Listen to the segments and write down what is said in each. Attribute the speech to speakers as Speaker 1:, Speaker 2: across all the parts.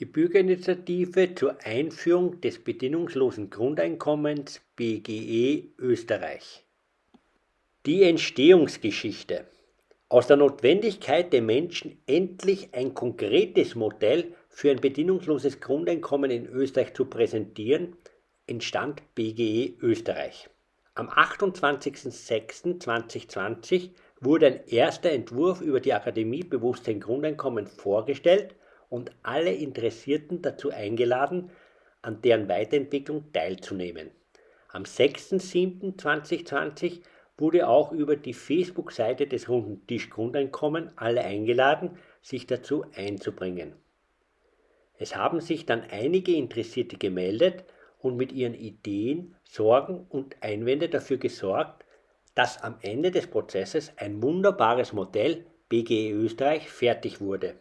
Speaker 1: Die Bürgerinitiative zur Einführung des bedingungslosen Grundeinkommens BGE Österreich. Die Entstehungsgeschichte. Aus der Notwendigkeit der Menschen endlich ein konkretes Modell für ein bedingungsloses Grundeinkommen in Österreich zu präsentieren, entstand BGE Österreich. Am 28.06.2020 wurde ein erster Entwurf über die Akademie Bewusstsein Grundeinkommen vorgestellt und alle Interessierten dazu eingeladen, an deren Weiterentwicklung teilzunehmen. Am 6.7.2020 wurde auch über die Facebook-Seite des Runden Tisch Grundeinkommen alle eingeladen, sich dazu einzubringen. Es haben sich dann einige Interessierte gemeldet und mit ihren Ideen, Sorgen und Einwände dafür gesorgt, dass am Ende des Prozesses ein wunderbares Modell BGE Österreich fertig wurde.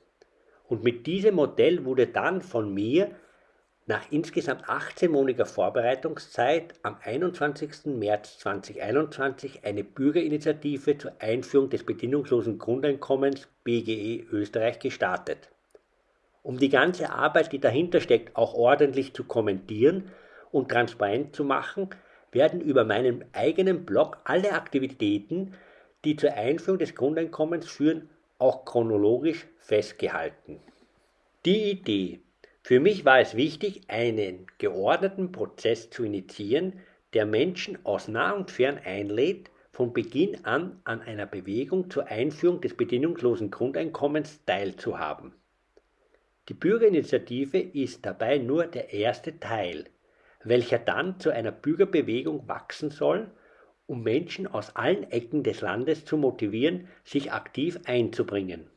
Speaker 1: Und mit diesem Modell wurde dann von mir nach insgesamt 18-monatiger Vorbereitungszeit am 21. März 2021 eine Bürgerinitiative zur Einführung des bedingungslosen Grundeinkommens BGE Österreich gestartet. Um die ganze Arbeit, die dahinter steckt, auch ordentlich zu kommentieren und transparent zu machen, werden über meinen eigenen Blog alle Aktivitäten, die zur Einführung des Grundeinkommens führen, auch chronologisch festgehalten. Die Idee. Für mich war es wichtig, einen geordneten Prozess zu initiieren, der Menschen aus nah und fern einlädt, von Beginn an an einer Bewegung zur Einführung des bedingungslosen Grundeinkommens teilzuhaben. Die Bürgerinitiative ist dabei nur der erste Teil, welcher dann zu einer Bürgerbewegung wachsen soll um Menschen aus allen Ecken des Landes zu motivieren, sich aktiv einzubringen.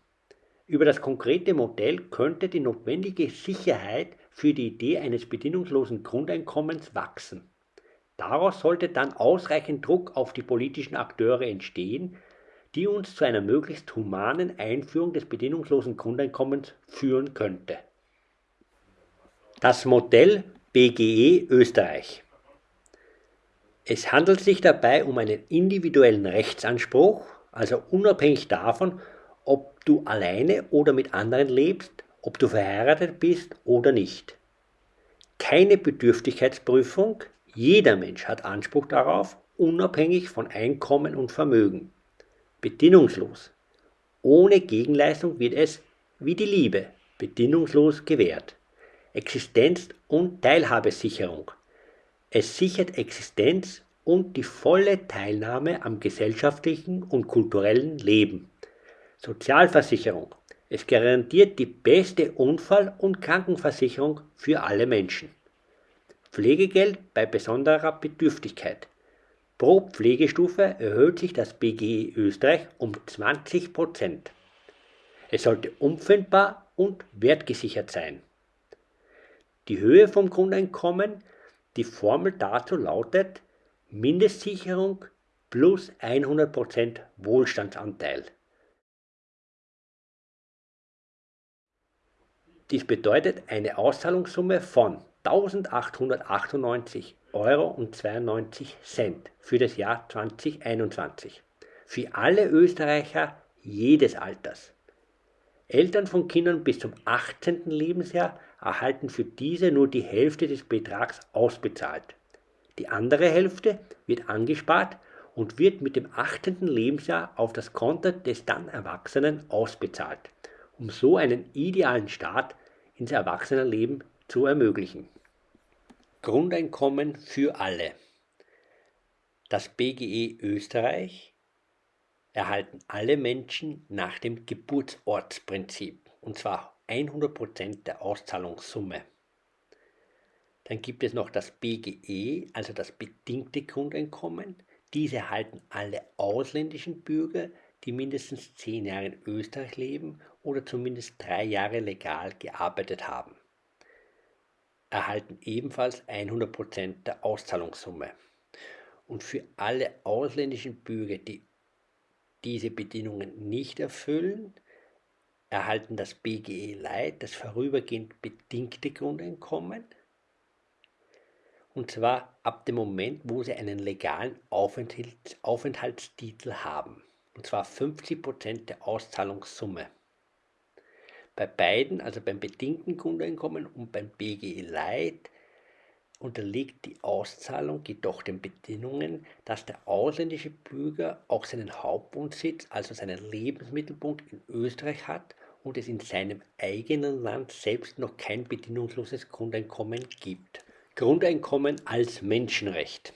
Speaker 1: Über das konkrete Modell könnte die notwendige Sicherheit für die Idee eines bedingungslosen Grundeinkommens wachsen. Daraus sollte dann ausreichend Druck auf die politischen Akteure entstehen, die uns zu einer möglichst humanen Einführung des bedingungslosen Grundeinkommens führen könnte. Das Modell BGE Österreich es handelt sich dabei um einen individuellen Rechtsanspruch, also unabhängig davon, ob du alleine oder mit anderen lebst, ob du verheiratet bist oder nicht. Keine Bedürftigkeitsprüfung, jeder Mensch hat Anspruch darauf, unabhängig von Einkommen und Vermögen. Bedingungslos. Ohne Gegenleistung wird es, wie die Liebe, bedingungslos gewährt. Existenz- und Teilhabesicherung. Es sichert Existenz und die volle Teilnahme am gesellschaftlichen und kulturellen Leben. Sozialversicherung. Es garantiert die beste Unfall- und Krankenversicherung für alle Menschen. Pflegegeld bei besonderer Bedürftigkeit. Pro Pflegestufe erhöht sich das BGE Österreich um 20% Es sollte umfindbar und wertgesichert sein. Die Höhe vom Grundeinkommen die Formel dazu lautet Mindestsicherung plus 100% Wohlstandsanteil. Dies bedeutet eine Auszahlungssumme von 1898 Euro und 92 Cent für das Jahr 2021. Für alle Österreicher jedes Alters. Eltern von Kindern bis zum 18. Lebensjahr erhalten für diese nur die Hälfte des Betrags ausbezahlt. Die andere Hälfte wird angespart und wird mit dem 18. Lebensjahr auf das Konto des dann Erwachsenen ausbezahlt, um so einen idealen Start ins Erwachsenenleben zu ermöglichen. Grundeinkommen für alle. Das BGE Österreich erhalten alle Menschen nach dem Geburtsortsprinzip, und zwar 100% der Auszahlungssumme. Dann gibt es noch das BGE, also das bedingte Grundeinkommen. Diese erhalten alle ausländischen Bürger, die mindestens 10 Jahre in Österreich leben oder zumindest drei Jahre legal gearbeitet haben. Erhalten ebenfalls 100% der Auszahlungssumme. Und für alle ausländischen Bürger, die diese Bedingungen nicht erfüllen, erhalten das BGE Light, das vorübergehend bedingte Grundeinkommen, und zwar ab dem Moment, wo sie einen legalen Aufenthalts Aufenthaltstitel haben, und zwar 50% der Auszahlungssumme. Bei beiden, also beim bedingten Grundeinkommen und beim BGE Light, unterliegt die Auszahlung jedoch den Bedingungen, dass der ausländische Bürger auch seinen Hauptwohnsitz, also seinen Lebensmittelpunkt in Österreich hat und es in seinem eigenen Land selbst noch kein bedingungsloses Grundeinkommen gibt. Grundeinkommen als Menschenrecht.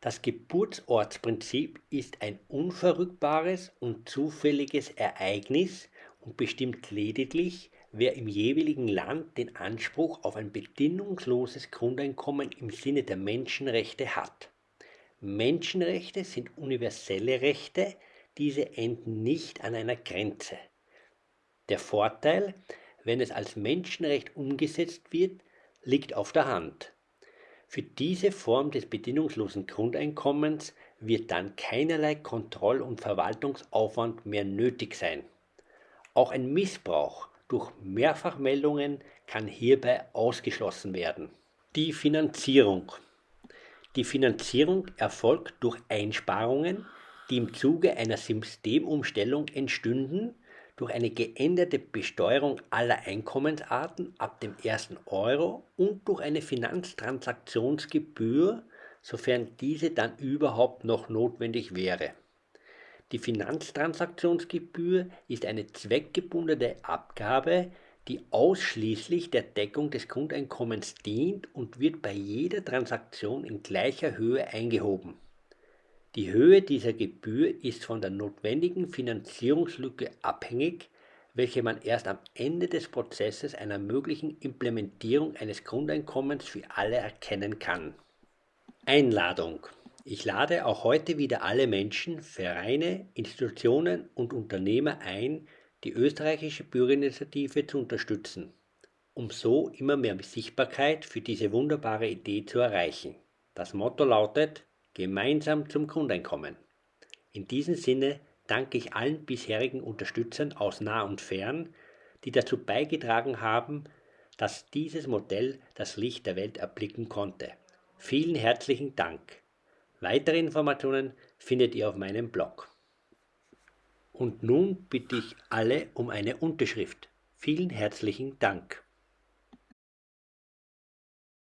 Speaker 1: Das Geburtsortsprinzip ist ein unverrückbares und zufälliges Ereignis und bestimmt lediglich, wer im jeweiligen Land den Anspruch auf ein bedingungsloses Grundeinkommen im Sinne der Menschenrechte hat. Menschenrechte sind universelle Rechte, diese enden nicht an einer Grenze. Der Vorteil, wenn es als Menschenrecht umgesetzt wird, liegt auf der Hand. Für diese Form des bedingungslosen Grundeinkommens wird dann keinerlei Kontroll- und Verwaltungsaufwand mehr nötig sein. Auch ein Missbrauch durch Mehrfachmeldungen kann hierbei ausgeschlossen werden. Die Finanzierung. Die Finanzierung erfolgt durch Einsparungen, die im Zuge einer Systemumstellung entstünden durch eine geänderte Besteuerung aller Einkommensarten ab dem ersten Euro und durch eine Finanztransaktionsgebühr, sofern diese dann überhaupt noch notwendig wäre. Die Finanztransaktionsgebühr ist eine zweckgebundene Abgabe, die ausschließlich der Deckung des Grundeinkommens dient und wird bei jeder Transaktion in gleicher Höhe eingehoben. Die Höhe dieser Gebühr ist von der notwendigen Finanzierungslücke abhängig, welche man erst am Ende des Prozesses einer möglichen Implementierung eines Grundeinkommens für alle erkennen kann. Einladung. Ich lade auch heute wieder alle Menschen, Vereine, Institutionen und Unternehmer ein, die österreichische Bürgerinitiative zu unterstützen, um so immer mehr Sichtbarkeit für diese wunderbare Idee zu erreichen. Das Motto lautet gemeinsam zum Grundeinkommen. In diesem Sinne danke ich allen bisherigen Unterstützern aus nah und fern, die dazu beigetragen haben, dass dieses Modell das Licht der Welt erblicken konnte. Vielen herzlichen Dank. Weitere Informationen findet ihr auf meinem Blog. Und nun bitte ich alle um eine Unterschrift. Vielen herzlichen Dank.